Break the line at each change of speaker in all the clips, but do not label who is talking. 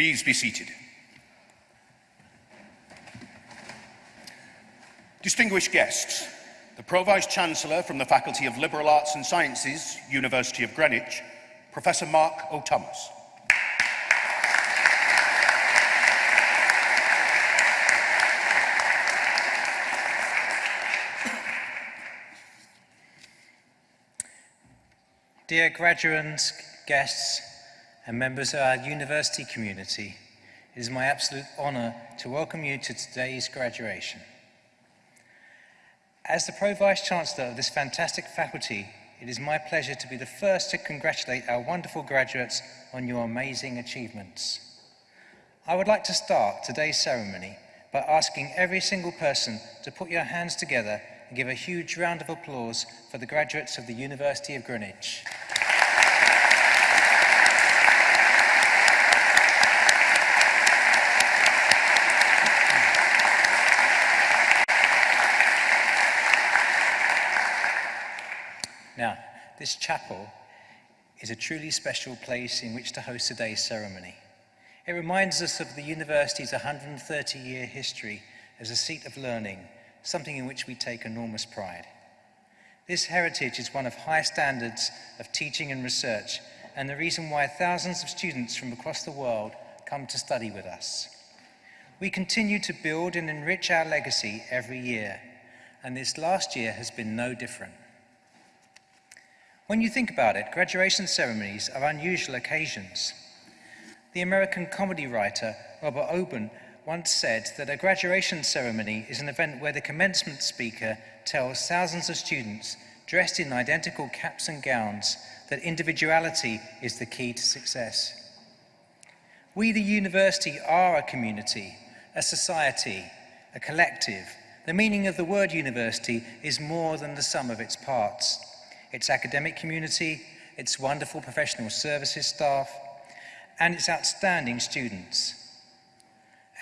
Please be seated. Distinguished guests, the Pro-Vice-Chancellor from the Faculty of Liberal Arts and Sciences, University of Greenwich, Professor Mark O'Thomas.
Dear graduates, guests, and members of our university community, it is my absolute honour to welcome you to today's graduation. As the Pro-Vice-Chancellor of this fantastic faculty, it is my pleasure to be the first to congratulate our wonderful graduates on your amazing achievements. I would like to start today's ceremony by asking every single person to put your hands together and give a huge round of applause for the graduates of the University of Greenwich. Now, this chapel is a truly special place in which to host today's ceremony. It reminds us of the university's 130-year history as a seat of learning, something in which we take enormous pride. This heritage is one of high standards of teaching and research, and the reason why thousands of students from across the world come to study with us. We continue to build and enrich our legacy every year, and this last year has been no different. When you think about it, graduation ceremonies are unusual occasions. The American comedy writer Robert Orben once said that a graduation ceremony is an event where the commencement speaker tells thousands of students dressed in identical caps and gowns that individuality is the key to success. We, the university, are a community, a society, a collective. The meaning of the word university is more than the sum of its parts its academic community, its wonderful professional services staff, and its outstanding students.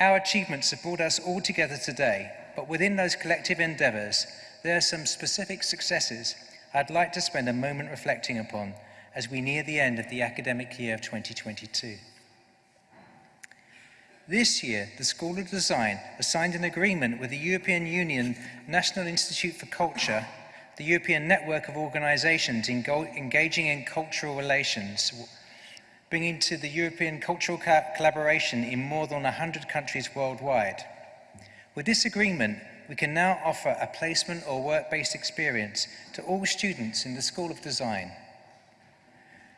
Our achievements have brought us all together today, but within those collective endeavours, there are some specific successes I'd like to spend a moment reflecting upon as we near the end of the academic year of 2022. This year, the School of Design has signed an agreement with the European Union National Institute for Culture the European network of organisations engaging in cultural relations, bringing to the European cultural collaboration in more than 100 countries worldwide. With this agreement, we can now offer a placement or work-based experience to all students in the School of Design.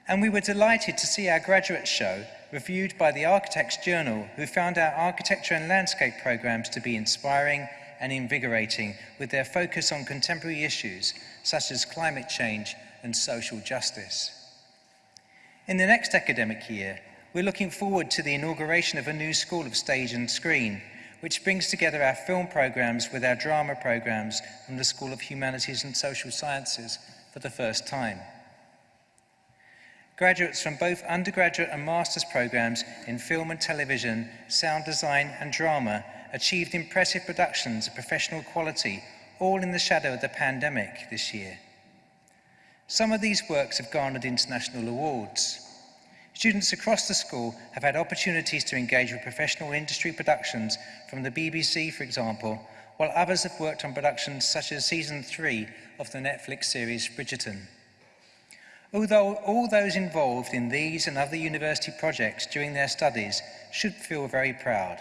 And we were delighted to see our graduate show reviewed by the Architects Journal, who found our architecture and landscape programs to be inspiring and invigorating with their focus on contemporary issues such as climate change and social justice. In the next academic year, we're looking forward to the inauguration of a new School of Stage and Screen, which brings together our film programs with our drama programs from the School of Humanities and Social Sciences for the first time. Graduates from both undergraduate and master's programs in film and television, sound design and drama achieved impressive productions of professional quality, all in the shadow of the pandemic this year. Some of these works have garnered international awards. Students across the school have had opportunities to engage with professional industry productions from the BBC, for example, while others have worked on productions such as season three of the Netflix series Bridgerton. Although all those involved in these and other university projects during their studies should feel very proud.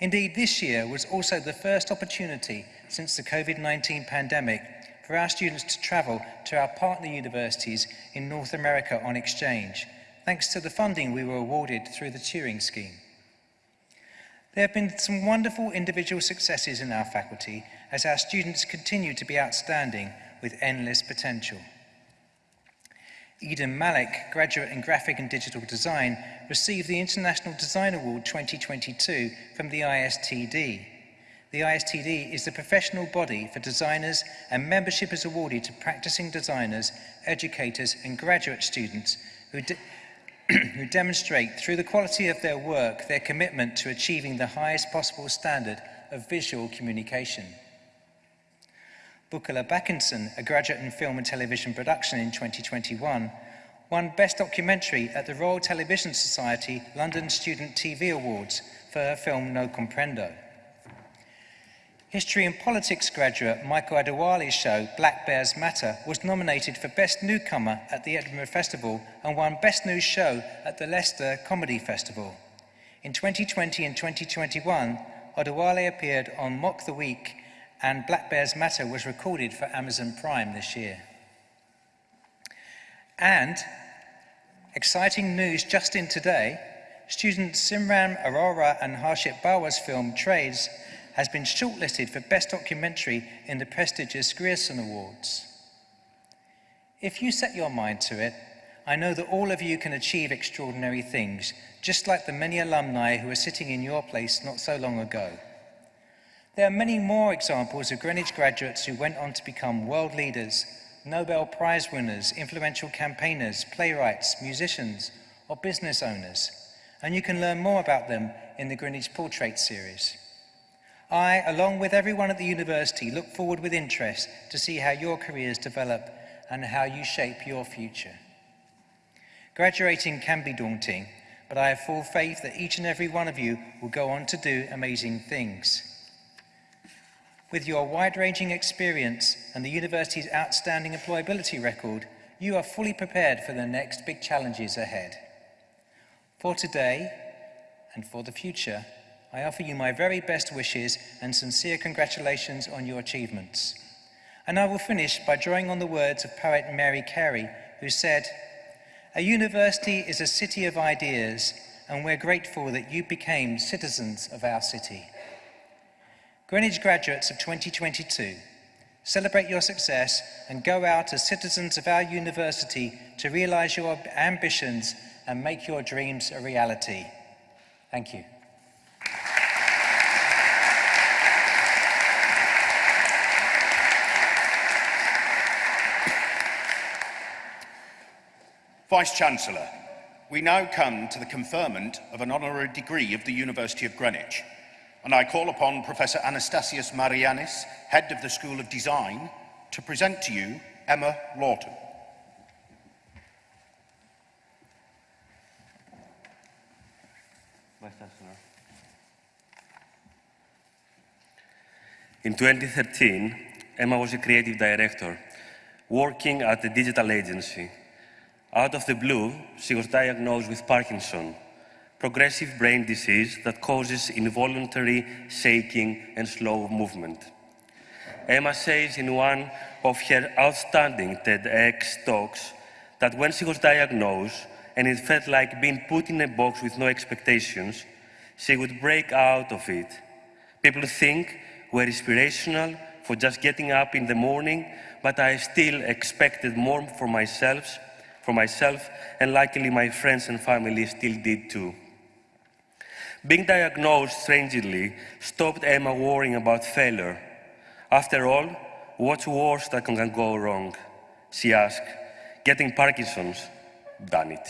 Indeed, this year was also the first opportunity since the COVID-19 pandemic for our students to travel to our partner universities in North America on exchange, thanks to the funding we were awarded through the Turing Scheme. There have been some wonderful individual successes in our faculty as our students continue to be outstanding with endless potential. Eden Malik, graduate in graphic and digital design, received the International Design Award 2022 from the ISTD. The ISTD is the professional body for designers and membership is awarded to practicing designers, educators and graduate students who, de who demonstrate through the quality of their work their commitment to achieving the highest possible standard of visual communication. Bukola Backinson, a graduate in film and television production in 2021, won Best Documentary at the Royal Television Society London Student TV Awards for her film No Comprendo. History and Politics graduate Michael Adewale's show Black Bears Matter was nominated for Best Newcomer at the Edinburgh Festival and won Best New Show at the Leicester Comedy Festival. In 2020 and 2021, Adewale appeared on Mock the Week and Black Bears Matter was recorded for Amazon Prime this year. And exciting news just in today, student Simran Arora and Harshit Bawa's film Trades has been shortlisted for Best Documentary in the prestigious Grierson Awards. If you set your mind to it, I know that all of you can achieve extraordinary things, just like the many alumni who were sitting in your place not so long ago. There are many more examples of Greenwich graduates who went on to become world leaders, Nobel Prize winners, influential campaigners, playwrights, musicians, or business owners, and you can learn more about them in the Greenwich Portrait series. I, along with everyone at the university, look forward with interest to see how your careers develop and how you shape your future. Graduating can be daunting, but I have full faith that each and every one of you will go on to do amazing things. With your wide-ranging experience and the university's outstanding employability record, you are fully prepared for the next big challenges ahead. For today and for the future, I offer you my very best wishes and sincere congratulations on your achievements. And I will finish by drawing on the words of poet Mary Carey, who said, A university is a city of ideas, and we're grateful that you became citizens of our city. Greenwich graduates of 2022, celebrate your success and go out as citizens of our university to realise your ambitions and make your dreams a reality. Thank you.
Vice-Chancellor, we now come to the conferment of an honorary degree of the University of Greenwich, and I call upon Professor Anastasios Marianis, Head of the School of Design, to present to you Emma Lawton.
In 2013, Emma was a creative director working at a digital agency. Out of the blue, she was diagnosed with Parkinson, progressive brain disease that causes involuntary shaking and slow movement. Emma says in one of her outstanding TEDx talks that when she was diagnosed and it felt like being put in a box with no expectations, she would break out of it. People think we're inspirational for just getting up in the morning, but I still expected more for myself for myself, and luckily my friends and family still did too. Being diagnosed strangely stopped Emma worrying about failure. After all, what's worse that can go wrong? She asked, getting Parkinson's, done it.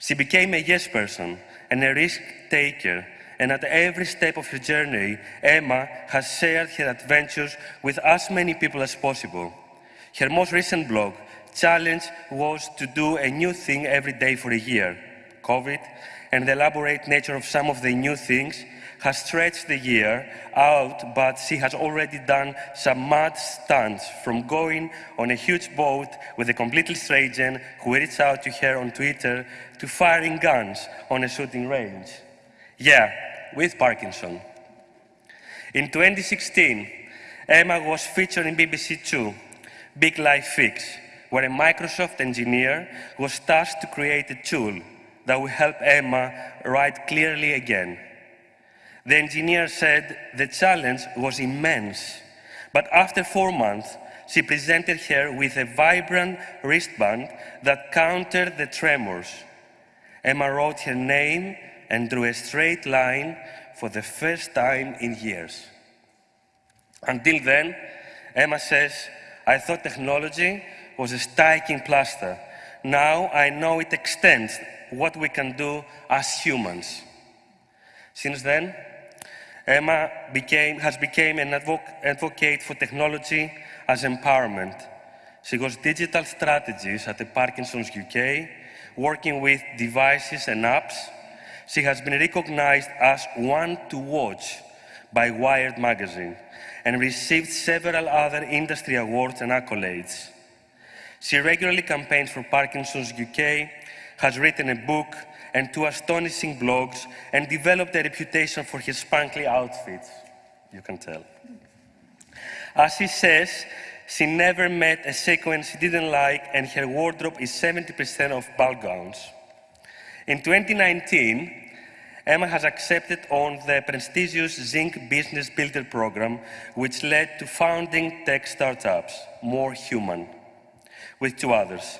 She became a yes person and a risk taker, and at every step of her journey, Emma has shared her adventures with as many people as possible. Her most recent blog, challenge was to do a new thing every day for a year. COVID and the elaborate nature of some of the new things has stretched the year out, but she has already done some mad stunts from going on a huge boat with a completely stranger who reached out to her on Twitter to firing guns on a shooting range. Yeah, with Parkinson. In 2016, Emma was featured in BBC Two, Big Life Fix, where a Microsoft engineer was tasked to create a tool that will help Emma write clearly again. The engineer said the challenge was immense, but after four months, she presented her with a vibrant wristband that countered the tremors. Emma wrote her name and drew a straight line for the first time in years. Until then, Emma says, I thought technology was a striking plaster. Now I know it extends what we can do as humans. Since then, Emma became, has become an advocate for technology as empowerment. She was digital strategist at the Parkinson's UK, working with devices and apps. She has been recognized as one to watch by Wired magazine and received several other industry awards and accolades. She regularly campaigns for Parkinson's UK, has written a book and two astonishing blogs, and developed a reputation for his sparkly outfits. You can tell. As she says, she never met a sequence she didn't like, and her wardrobe is 70% of ball gowns. In 2019, Emma has accepted on the prestigious Zinc Business Builder program, which led to founding tech startups, More Human, with two others.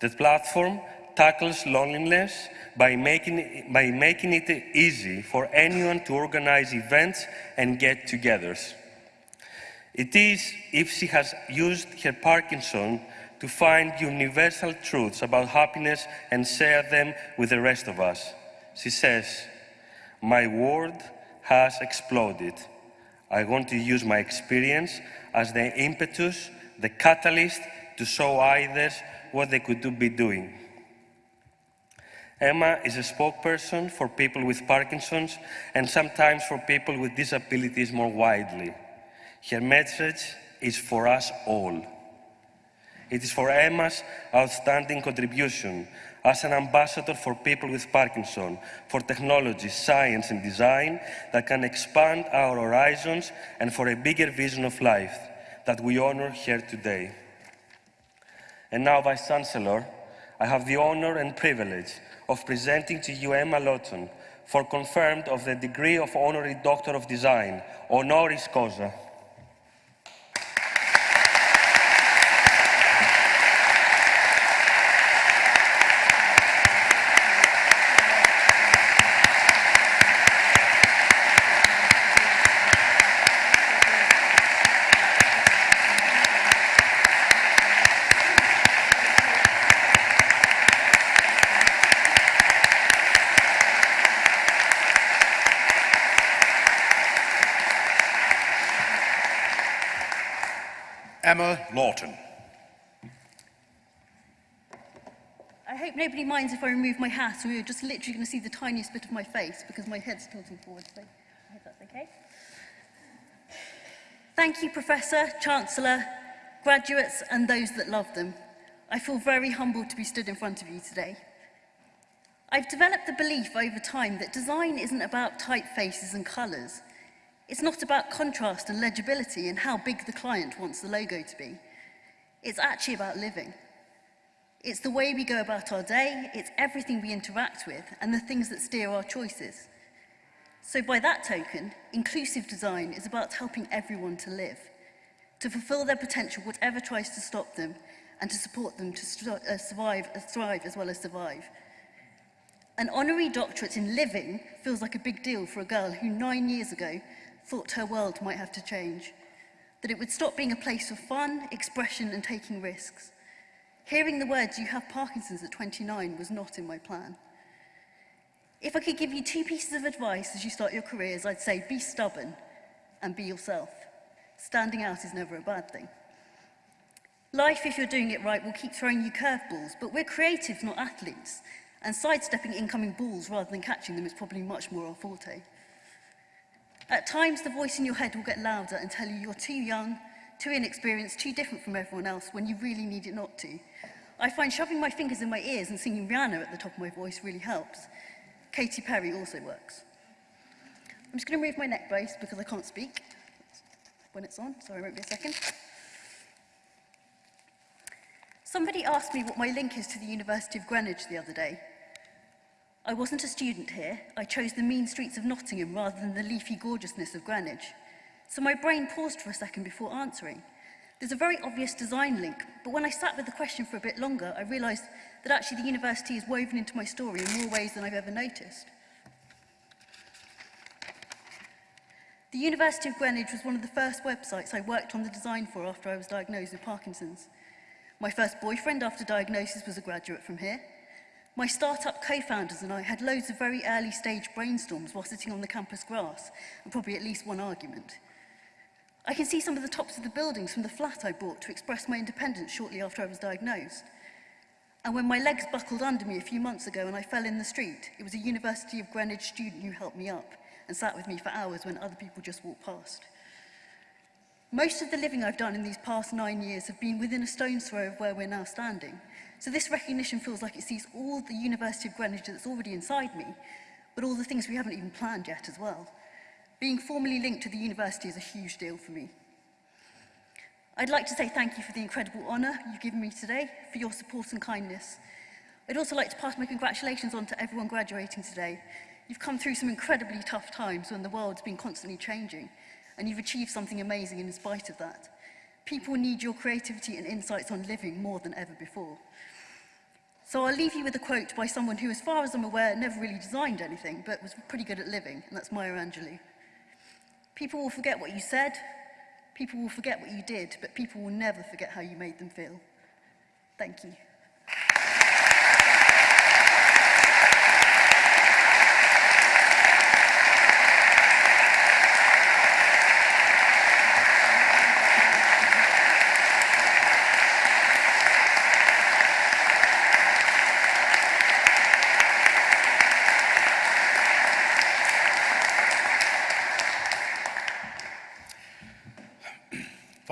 The platform tackles loneliness by making, by making it easy for anyone to organize events and get-togethers. It is if she has used her Parkinson to find universal truths about happiness and share them with the rest of us. She says, my world has exploded. I want to use my experience as the impetus, the catalyst to show others what they could be doing. Emma is a spokesperson for people with Parkinson's and sometimes for people with disabilities more widely. Her message is for us all. It is for Emma's outstanding contribution as an ambassador for people with Parkinson, for technology, science and design that can expand our horizons and for a bigger vision of life that we honor here today. And now, Vice Chancellor, I have the honor and privilege of presenting to you Emma Lawton for confirmed of the degree of Honorary Doctor of Design, honoris causa.
Patten.
I hope nobody minds if I remove my hat, so you're just literally going to see the tiniest bit of my face because my head's tilting forward, so I hope that's okay. Thank you, Professor, Chancellor, graduates and those that love them. I feel very humbled to be stood in front of you today. I've developed the belief over time that design isn't about typefaces and colours. It's not about contrast and legibility and how big the client wants the logo to be. It's actually about living. It's the way we go about our day, it's everything we interact with and the things that steer our choices. So by that token, inclusive design is about helping everyone to live, to fulfill their potential whatever tries to stop them and to support them to uh, survive, uh, thrive as well as survive. An honorary doctorate in living feels like a big deal for a girl who nine years ago thought her world might have to change that it would stop being a place of fun, expression and taking risks. Hearing the words, you have Parkinson's at 29, was not in my plan. If I could give you two pieces of advice as you start your careers, I'd say be stubborn and be yourself. Standing out is never a bad thing. Life, if you're doing it right, will keep throwing you curveballs, but we're creative, not athletes, and sidestepping incoming balls rather than catching them is probably much more our forte. At times, the voice in your head will get louder and tell you you're too young, too inexperienced, too different from everyone else when you really need it not to. I find shoving my fingers in my ears and singing Rihanna at the top of my voice really helps. Katy Perry also works. I'm just going to move my neck brace because I can't speak when it's on. Sorry, won't be a second. Somebody asked me what my link is to the University of Greenwich the other day, I wasn't a student here. I chose the mean streets of Nottingham rather than the leafy gorgeousness of Greenwich. So my brain paused for a second before answering. There's a very obvious design link, but when I sat with the question for a bit longer, I realised that actually the university is woven into my story in more ways than I've ever noticed. The University of Greenwich was one of the first websites I worked on the design for after I was diagnosed with Parkinson's. My first boyfriend after diagnosis was a graduate from here, My startup co-founders and I had loads of very early stage brainstorms while sitting on the campus grass, and probably at least one argument. I can see some of the tops of the buildings from the flat I bought to express my independence shortly after I was diagnosed. And when my legs buckled under me a few months ago and I fell in the street, it was a University of Greenwich student who helped me up and sat with me for hours when other people just walked past. Most of the living I've done in these past nine years have been within a stone's throw of where we're now standing. So this recognition feels like it sees all the University of Greenwich that's already inside me, but all the things we haven't even planned yet as well. Being formally linked to the university is a huge deal for me. I'd like to say thank you for the incredible honour you've given me today, for your support and kindness. I'd also like to pass my congratulations on to everyone graduating today. You've come through some incredibly tough times when the world's been constantly changing, and you've achieved something amazing in spite of that. People need your creativity and insights on living more than ever before. So I'll leave you with a quote by someone who, as far as I'm aware, never really designed anything, but was pretty good at living, and that's Maya Angelou. People will forget what you said, people will forget what you did, but people will never forget how you made them feel. Thank you.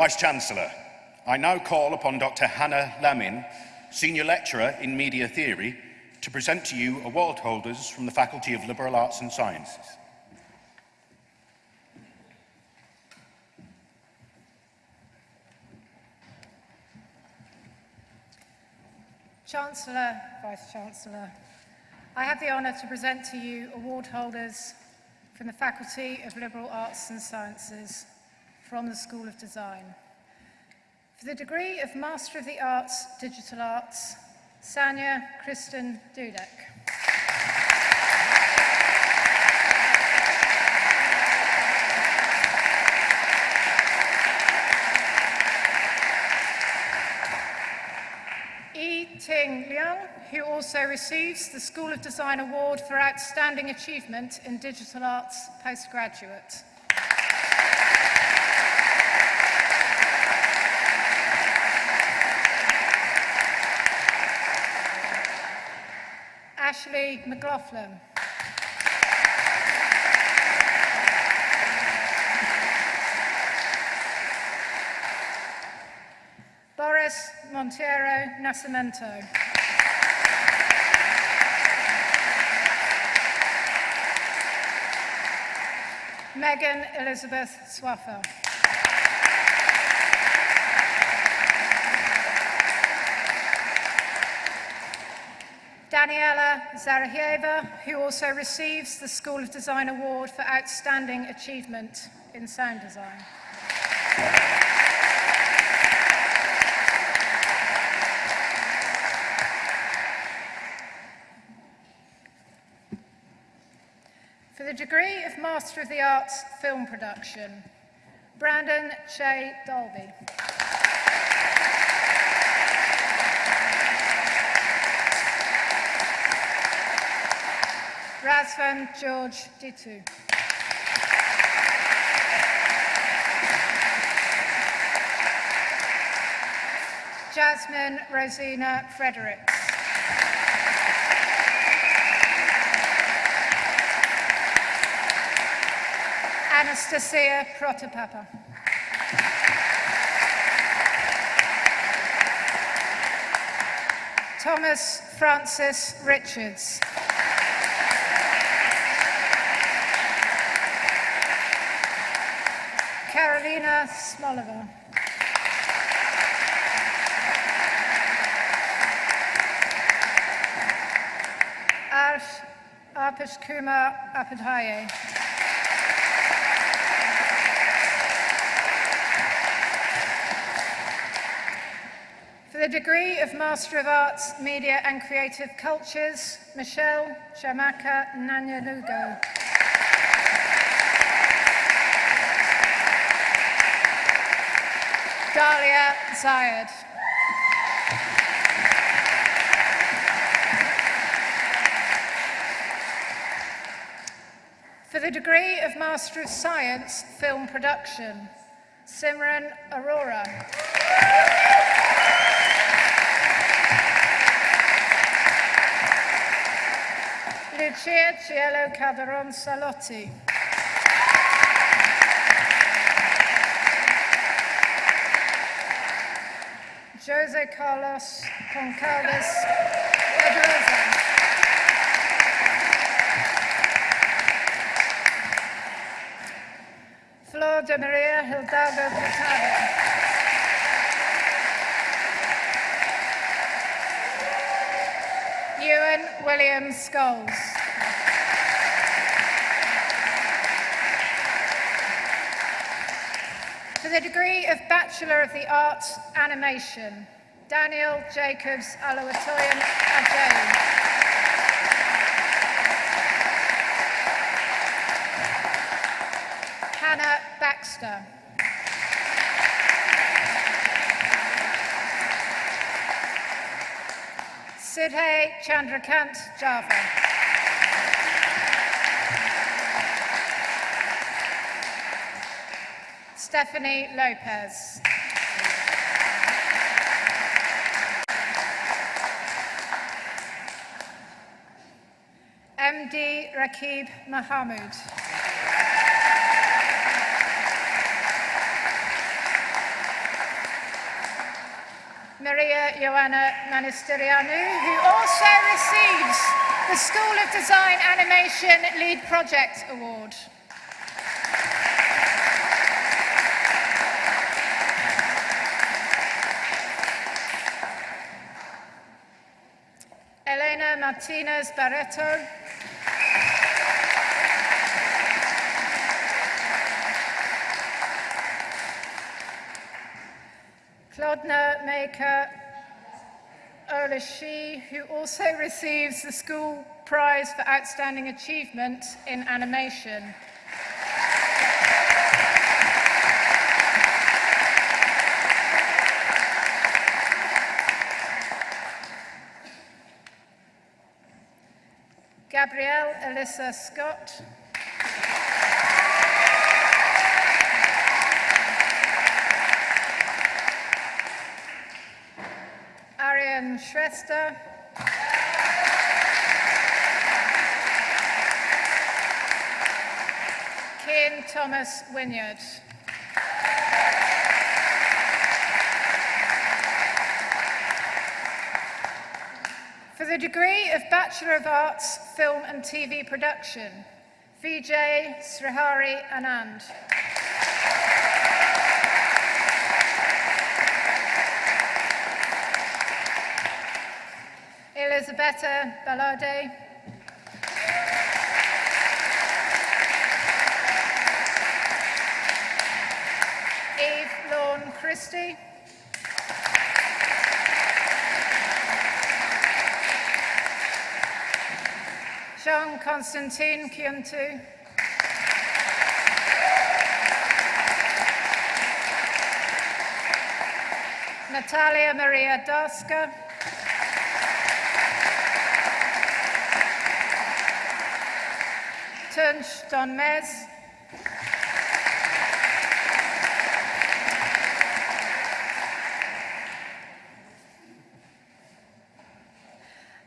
Vice-Chancellor, I now call upon Dr Hannah Lamin, Senior Lecturer in Media Theory, to present to you award holders from the Faculty of Liberal Arts and Sciences.
Chancellor, Vice-Chancellor, I have the honour to present to you award holders from the Faculty of Liberal Arts and Sciences from the School of Design. For the degree of Master of the Arts, Digital Arts, Sanya Kristen Dudek. Ting Liang, who also receives the School of Design Award for Outstanding Achievement in Digital Arts Postgraduate. Ashley McLaughlin. Boris Montero Nascimento. Megan Elizabeth Swaffer. Daniela Zarahieva, who also receives the School of Design Award for Outstanding Achievement in Sound Design. For the degree of Master of the Arts Film Production, Brandon Che Dolby. Razvan George Ditu. Jasmine Rosina Fredericks. Anastasia Protopapa. Thomas Francis Richards. Arsh Arpish Kumar Apadhaye. For the degree of Master of Arts, Media and Creative Cultures, Michelle Chamaka Nanyalugo. Dalia Zayed. For the degree of Master of Science, Film Production, Simran Arora. Lucia Cielo Calderon Salotti. Jose Carlos Goncalves Pedrosa. Flor de Maria Hidalgo Picado. Ewan William Scholes. The degree of Bachelor of the Arts Animation, Daniel Jacobs Alawatoyan Ajay. Hannah Baxter. Sidhe Chandrakant Java. Stephanie Lopez. MD Rakib Mahmoud. Maria Joanna Manisterianu, who also receives the School of Design Animation Lead Project Award. Martinez Barreto. Claudna Maker Olashi, who also receives the School Prize for Outstanding Achievement in Animation. Alyssa Scott. Ariane Shrestha. Ken Thomas Wynyard. For the degree of Bachelor of Arts, Film and TV Production, Vijay Srihari Anand. Elisabetta Ballade. Eve Lawn Christie. Jean Constantine Kyuntu. Natalia Maria Daska. Tunch Don Mes.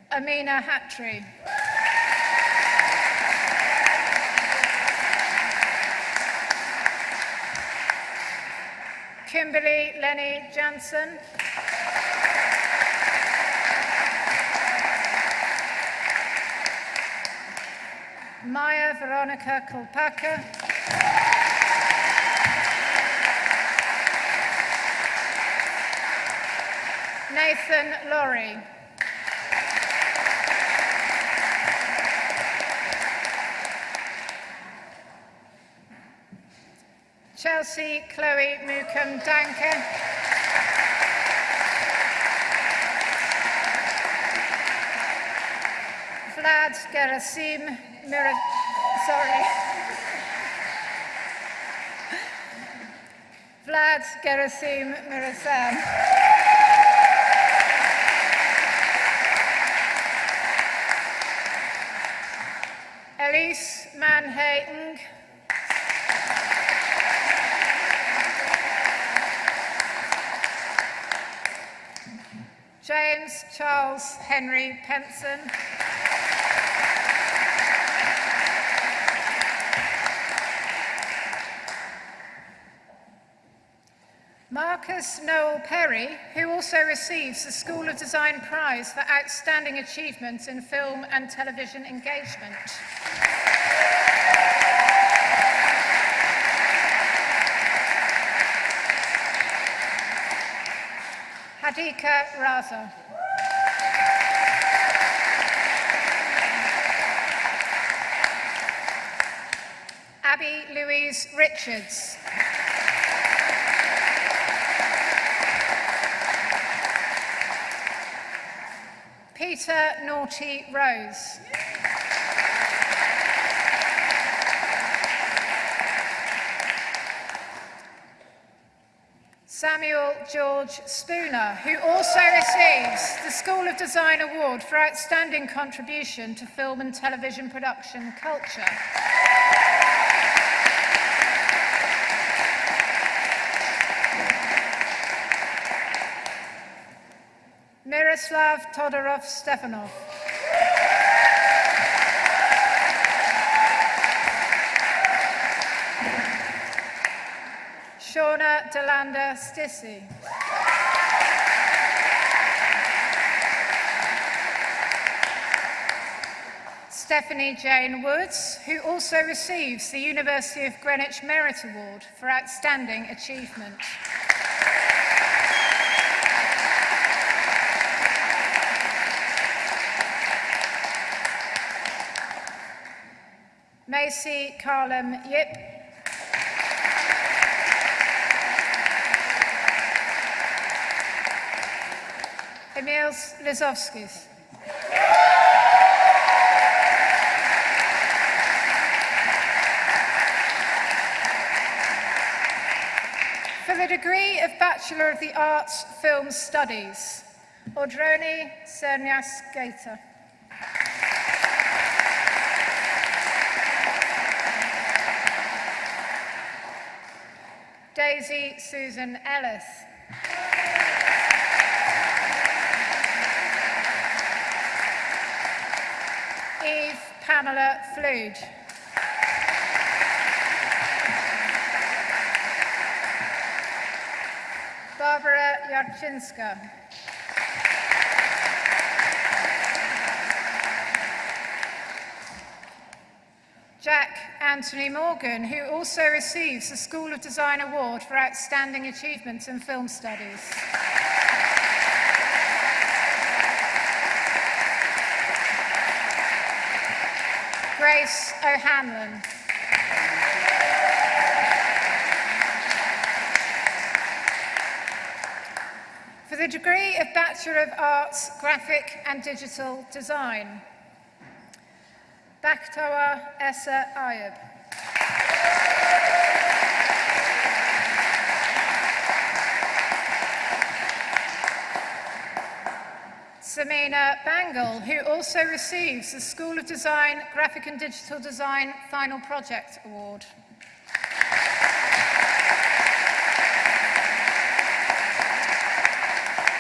Amina Hattree. Kimberly Lenny Jansen. Maya Veronica Kolpaka. Nathan Laurie. Chelsea Chloe Mookham Danker. Vlad Gerasim Mira, sorry. Vlad Gerasim Mirasam. Elise Manhayng. James Charles Henry Penson. Marcus Noel Perry, who also receives the School of Design Prize for Outstanding Achievement in Film and Television Engagement. Hadika Raza. Abby Louise Richards. Peter Naughty Rose. Samuel George Spooner, who also receives the School of Design Award for Outstanding Contribution to Film and Television Production Culture. Miroslav Todorov Stefanov. Delanda Stissy. Stephanie Jane Woods, who also receives the University of Greenwich Merit Award for Outstanding Achievement. Macy Carlem Yip. Emils Lizovskis. For the degree of Bachelor of the Arts Film Studies, Audroni Sernias Gator. Daisy Susan Ellis. Eve Pamela Flood. Barbara Yarczynska. Jack Anthony Morgan, who also receives the School of Design Award for Outstanding Achievement in Film Studies. Grace O'Hanlon. For the degree of Bachelor of Arts, Graphic and Digital Design. Bakhtawa Essa Ayub. Samina Bangle, who also receives the School of Design, Graphic and Digital Design Final Project Award.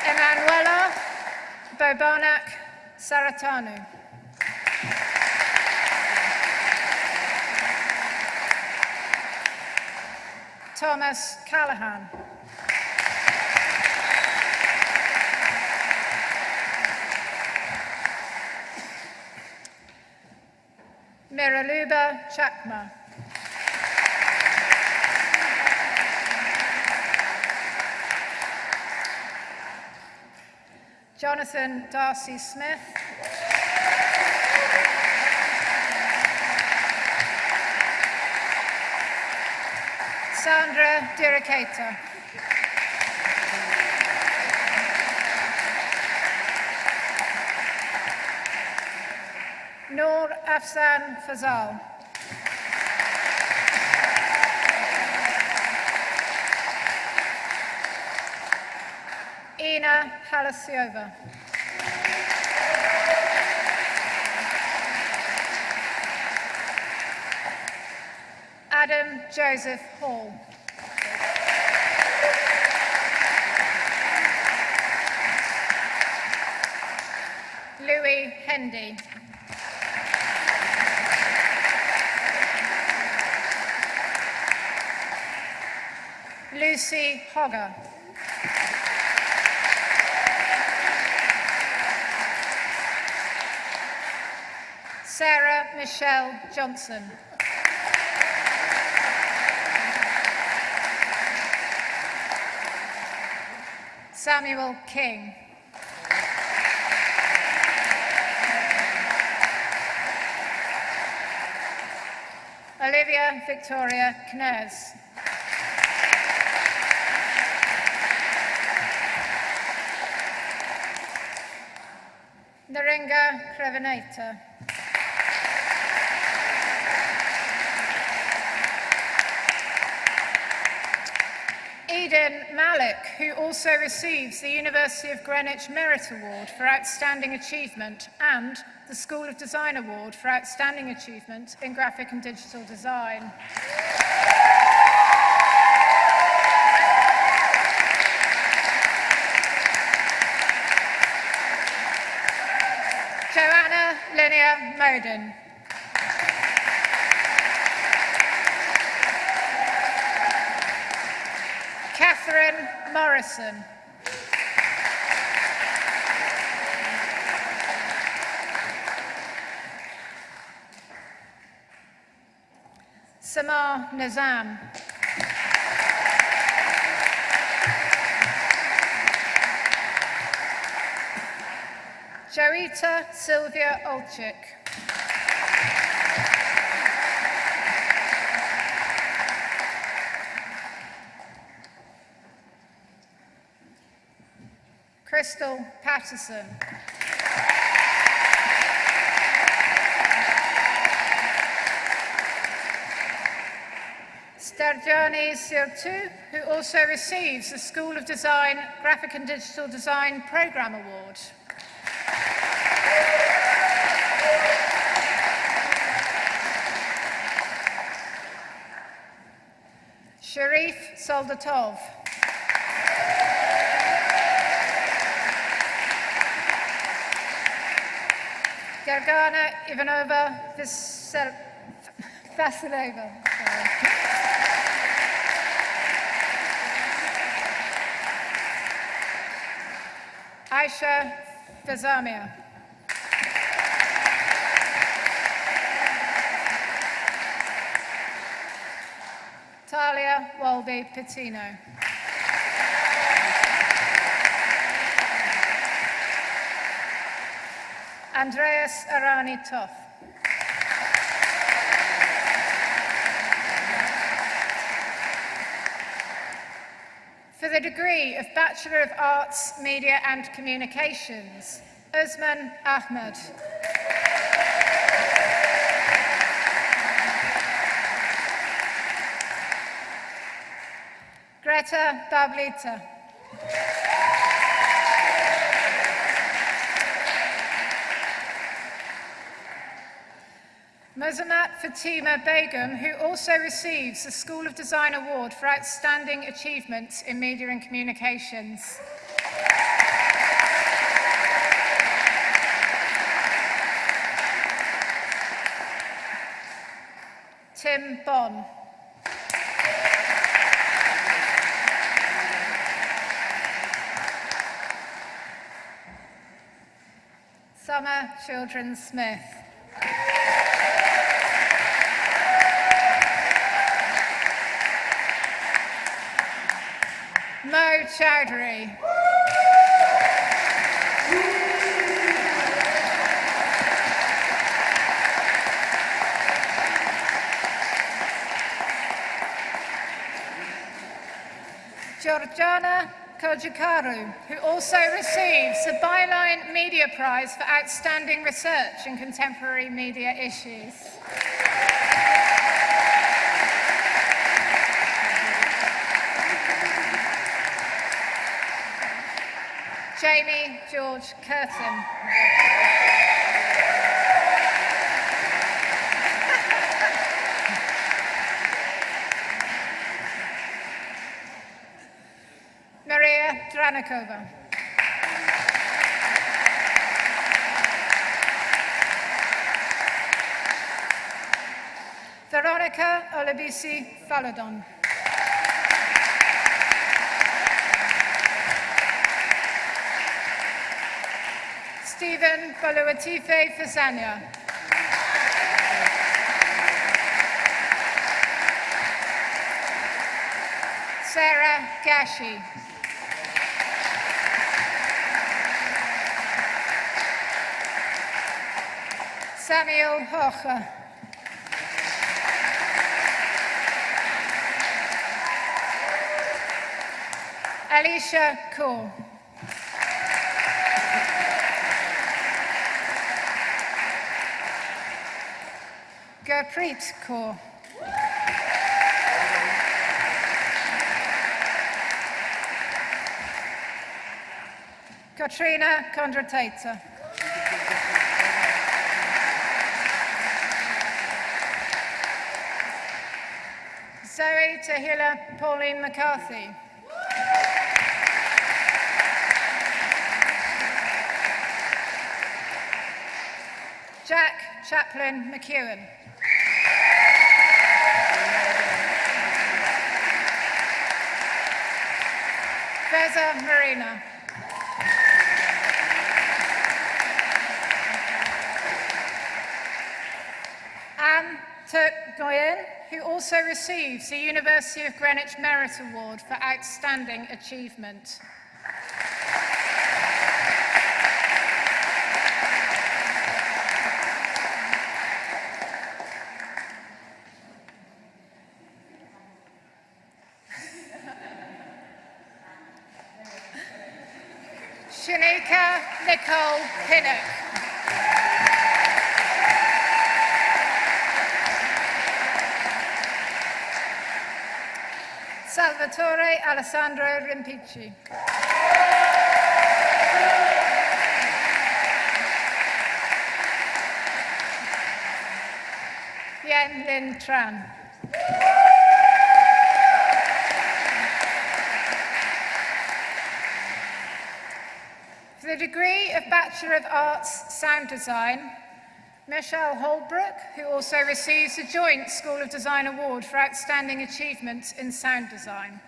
Emanuela Bobanak Saratanu. Thomas Callahan. Miraluba Chakma. Jonathan Darcy Smith. Sandra Diricata. Noor Afsan Fazal. Ina Halasiova. Adam Joseph Hall. Louis Hendy. Lucy Hogger. Sarah Michelle Johnson. Samuel King. Olivia Victoria Kners. Crevenaita. Eden Malik, who also receives the University of Greenwich Merit Award for Outstanding Achievement and the School of Design Award for Outstanding Achievement in Graphic and Digital Design. Moden. Catherine Morrison. Samar Nizam. Joita Sylvia Olchik. Crystal Patterson. Sterjani Sirtu, who also receives the School of Design Graphic and Digital Design Programme Award. Sharif Soldatov. Gargana Ivanova Vasil- Vasileva. Aisha Vazamia. Talia Walby Patino. Andreas Arani Toff. For the degree of Bachelor of Arts, Media and Communications, Usman Ahmed. Greta Bablita. Mozamat Fatima Begum, who also receives the School of Design Award for Outstanding Achievements in Media and Communications. Tim Bon. Summer Children Smith. Chowdhury. Georgiana Kojikaru, who also receives the Byline Media Prize for Outstanding Research in Contemporary Media Issues. George Curtin. Maria Dranikova. Veronica Olabisi Falodon. Stephen Boluatife Fasania. Sarah Gashi. Samuel Hoche. Alicia Cole. Gurpreet Kaur. Katrina Kondratata. Zoe Tahila Pauline McCarthy. Jack Chaplin McEwen. Veza Marina. Anne Turk Goyen, who also receives the University of Greenwich Merit Award for Outstanding Achievement. Pinnock. Salvatore Alessandro Rimpici. Yen Lin Tran. For the degree of Bachelor of Arts Sound Design, Michelle Holbrook, who also receives the Joint School of Design Award for Outstanding Achievement in Sound Design.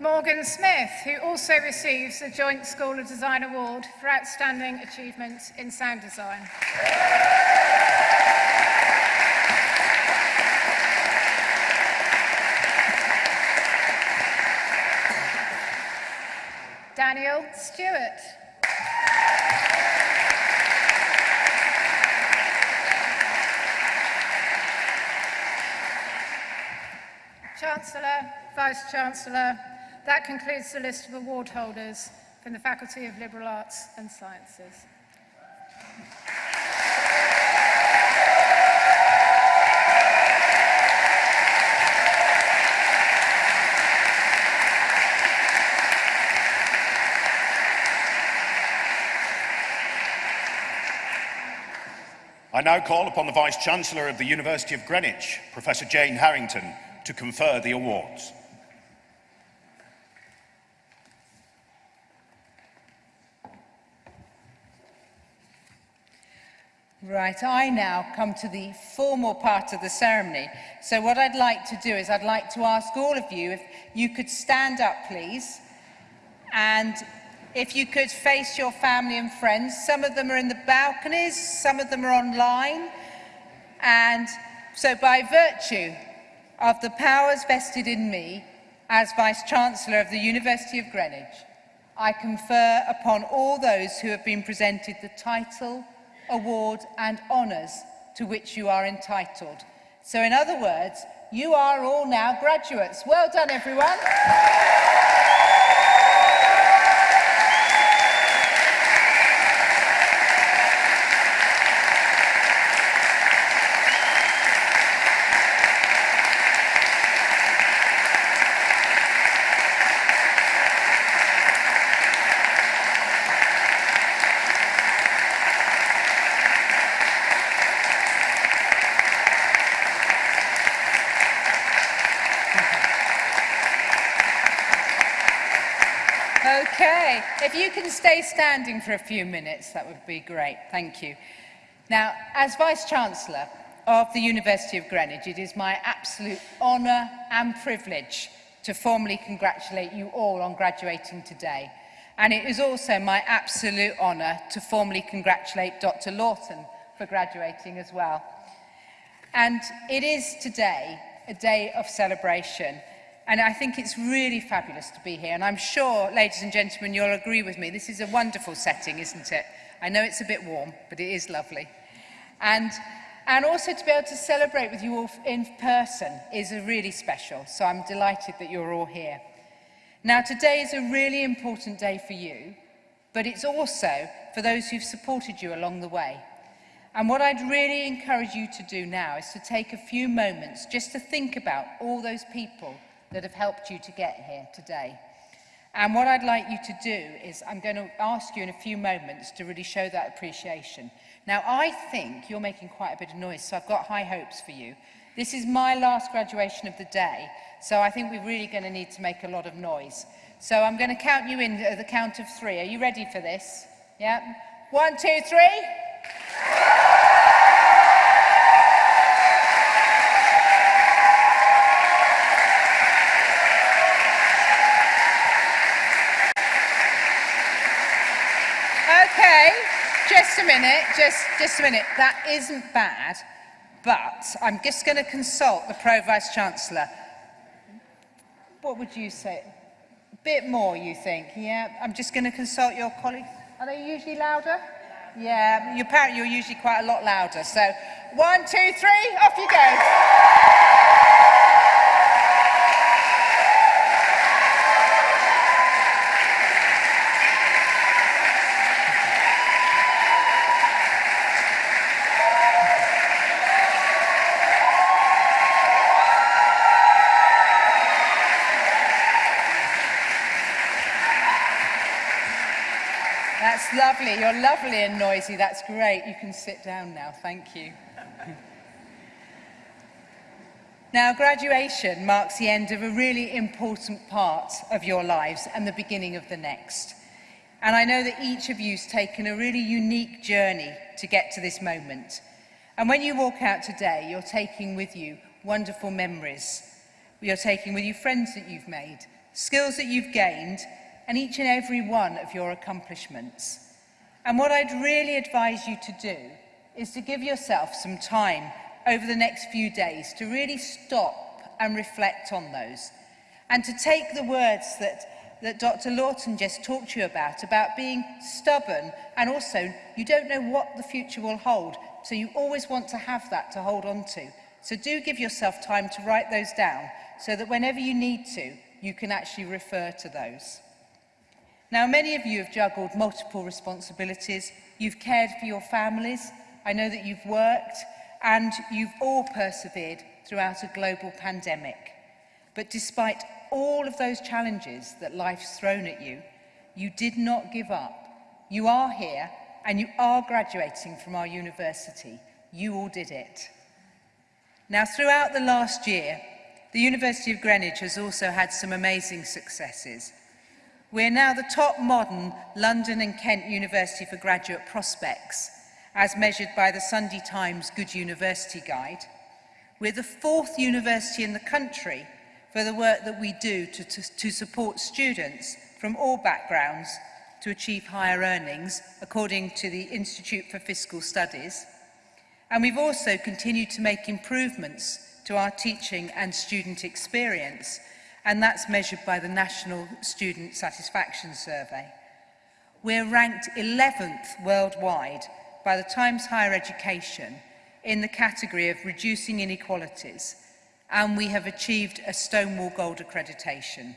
Morgan Smith, who also receives the Joint School of Design Award for Outstanding Achievement in Sound Design. Stewart. Chancellor, Vice Chancellor, that concludes the list of award holders from the Faculty of Liberal Arts and Sciences.
I now call upon the Vice Chancellor of the University of Greenwich, Professor Jane Harrington, to confer the awards.
Right, I now come to the formal part of the ceremony. So what I'd like to do is I'd like to ask all of you if you could stand up, please. And if you could face your family and friends. Some of them are in the balconies, some of them are online. And so by virtue of the powers vested in me as Vice-Chancellor of the University of Greenwich, I confer upon all those who have been presented the title, award and honours to which you are entitled. So in other words, you are all now graduates. Well done, everyone. Okay, if you can stay standing for a few minutes, that would be great. Thank you. Now, as Vice-Chancellor of the University of Greenwich, it is my absolute honour and privilege to formally congratulate you all on graduating today. And it is also my absolute honour to formally congratulate Dr Lawton for graduating as well. And it is today a day of celebration. And I think it's really fabulous to be here. And I'm sure, ladies and gentlemen, you'll agree with me. This is a wonderful setting, isn't it? I know it's a bit warm, but it is lovely. And, and also to be able to celebrate with you all in person is really special. So I'm delighted that you're all here. Now, today is a really important day for you, but it's also for those who've supported you along the way. And what I'd really encourage you to do now is to take a few moments just to think about all those people that have helped you to get here today. And what I'd like you to do is I'm going to ask you in a few moments to really show that appreciation. Now, I think you're making quite a bit of noise, so I've got high hopes for you. This is my last graduation of the day, so I think we're really going to need to make a lot of noise. So I'm going to count you in at the count of three. Are you ready for this? Yeah? One, two, three. Just a minute, just, just a minute. That isn't bad, but I'm just going to consult the Pro-Vice Chancellor. What would you say? A bit more, you think? Yeah, I'm just going to consult your colleagues. Are they usually louder? Yeah, your parent, you're usually quite a lot louder. So, one, two, three, off you go. That's lovely. You're lovely and noisy. That's great. You can sit down now. Thank you. now, graduation marks the end of a really important part of your lives and the beginning of the next. And I know that each of you's taken a really unique journey to get to this moment. And when you walk out today, you're taking with you wonderful memories. You're taking with you friends that you've made, skills that you've gained, and each and every one of your accomplishments. And what I'd really advise you to do is to give yourself some time over the next few days to really stop and reflect on those and to take the words that, that Dr Lawton just talked to you about, about being stubborn and also you don't know what the future will hold, so you always want to have that to hold on to. So do give yourself time to write those down so that whenever you need to, you can actually refer to those. Now, many of you have juggled multiple responsibilities. You've cared for your families. I know that you've worked and you've all persevered throughout a global pandemic. But despite all of those challenges that life's thrown at you, you did not give up. You are here and you are graduating from our university. You all did it. Now, throughout the last year, the University of Greenwich has also had some amazing successes – We are now the top modern London and Kent University for graduate prospects, as measured by the Sunday Times Good University Guide. We're the fourth university in the country for the work that we do to, to, to support students from all backgrounds to achieve higher earnings, according to the Institute for Fiscal Studies. And we've also continued to make improvements to our teaching and student experience and that's measured by the National Student Satisfaction Survey. We're ranked 11th worldwide by the Times Higher Education in the category of reducing inequalities, and we have achieved a Stonewall Gold accreditation.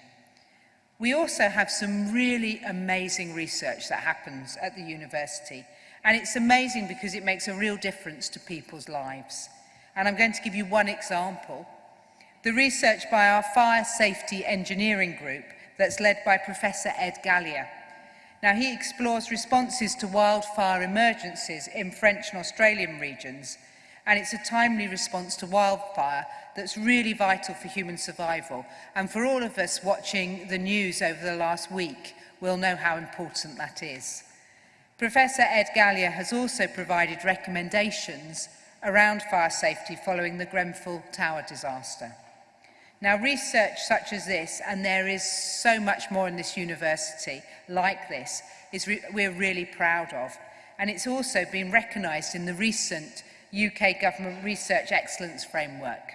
We also have some really amazing research that happens at the university, and it's amazing because it makes a real difference to people's lives. And I'm going to give you one example. The research by our Fire Safety Engineering Group that's led by Professor Ed Galea. Now, he explores responses to wildfire emergencies in French and Australian regions, and it's a timely response to wildfire that's really vital for human survival. And for all of us watching the news over the last week, we'll know how important that is. Professor Ed Galea has also provided recommendations around fire safety following the Grenfell Tower disaster. Now, research such as this, and there is so much more in this university like this, is re we're really proud of. And it's also been recognised in the recent UK Government Research Excellence Framework.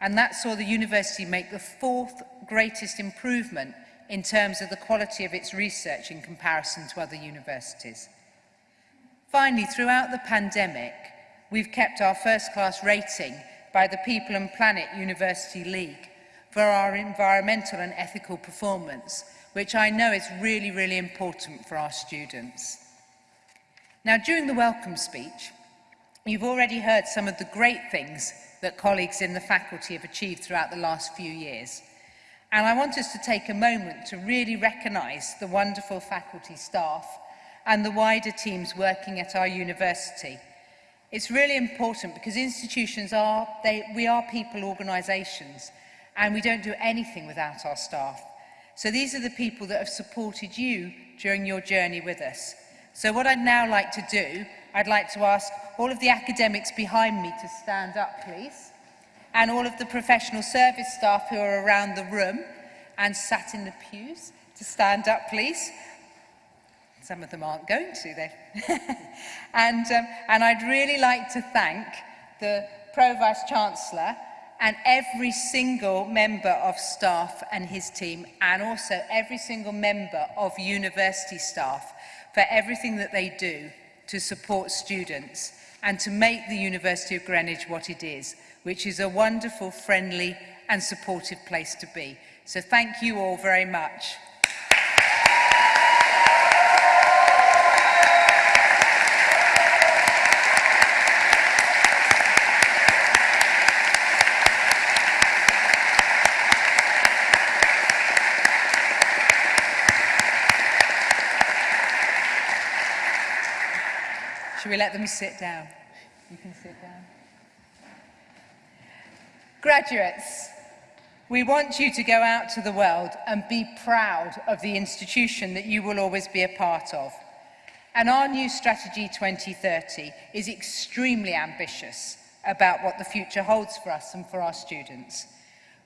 And that saw the university make the fourth greatest improvement in terms of the quality of its research in comparison to other universities. Finally, throughout the pandemic, we've kept our first class rating by the People and Planet University League for our environmental and ethical performance, which I know is really, really important for our students. Now, during the welcome speech, you've already heard some of the great things that colleagues in the faculty have achieved throughout the last few years. And I want us to take a moment to really recognise the wonderful faculty staff and the wider teams working at our university. It's really important because institutions are, they, we are people organisations and we don't do anything without our staff. So these are the people that have supported you during your journey with us. So what I'd now like to do, I'd like to ask all of the academics behind me to stand up, please, and all of the professional service staff who are around the room and sat in the pews to stand up, please. Some of them aren't going to, they. and, um, and I'd really like to thank the Pro-Vice Chancellor and every single member of staff and his team and also every single member of university staff for everything that they do to support students and to make the University of Greenwich what it is, which is a wonderful, friendly and supportive place to be. So thank you all very much. Let them sit down? You can sit down. Graduates, we want you to go out to the world and be proud of the institution that you will always be a part of. And our new Strategy 2030 is extremely ambitious about what the future holds for us and for our students.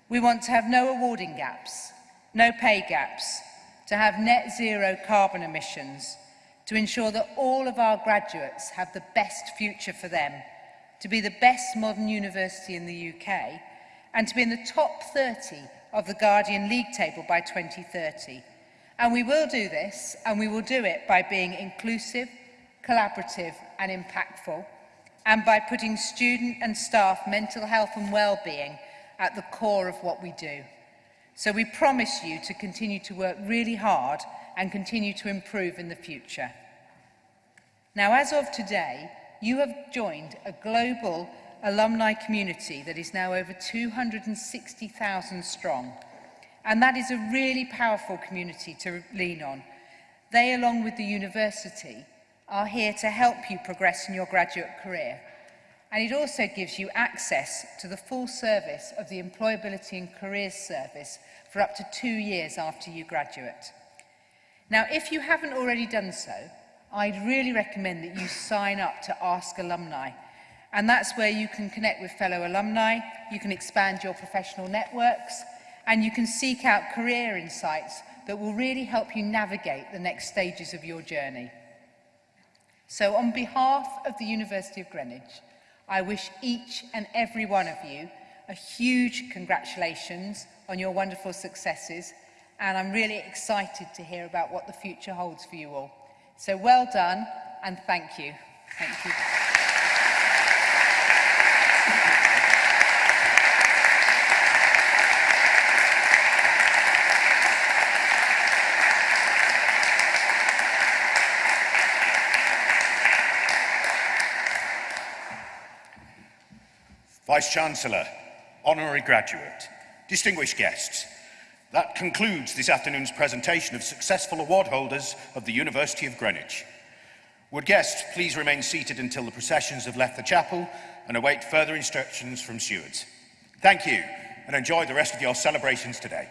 We want to have no awarding gaps, no pay gaps, to have net zero carbon emissions, to ensure that all of our graduates have the best future for them, to be the best modern university in the UK, and to be in the top 30 of the Guardian League table by 2030. And we will do this, and we will do it by being inclusive, collaborative and impactful, and by putting student and staff mental health and well-being at the core of what we do. So we promise you to continue to work really hard and continue to improve in the future. Now, as of today, you have joined a global alumni community that is now over 260,000 strong. And that is a really powerful community to lean on. They, along with the university, are here to help you progress in your graduate career. And it also gives you access to the full service of the Employability and Careers Service for up to two years after you graduate. Now, if you haven't already done so, I'd really recommend that you sign up to Ask Alumni. And that's where you can connect with fellow alumni, you can expand your professional networks, and you can seek out career insights that will really help you navigate the next stages of your journey. So on behalf of the University of Greenwich, I wish each and every one of you a huge congratulations on your wonderful successes and I'm really excited to hear about what the future holds for you all. So well done and thank you. Thank you.
Vice-Chancellor, Honorary Graduate, distinguished guests, that concludes this afternoon's presentation of successful award holders of the University of Greenwich. Would guests please remain seated until the processions have left the chapel and await further instructions from stewards. Thank you and enjoy the rest of your celebrations today.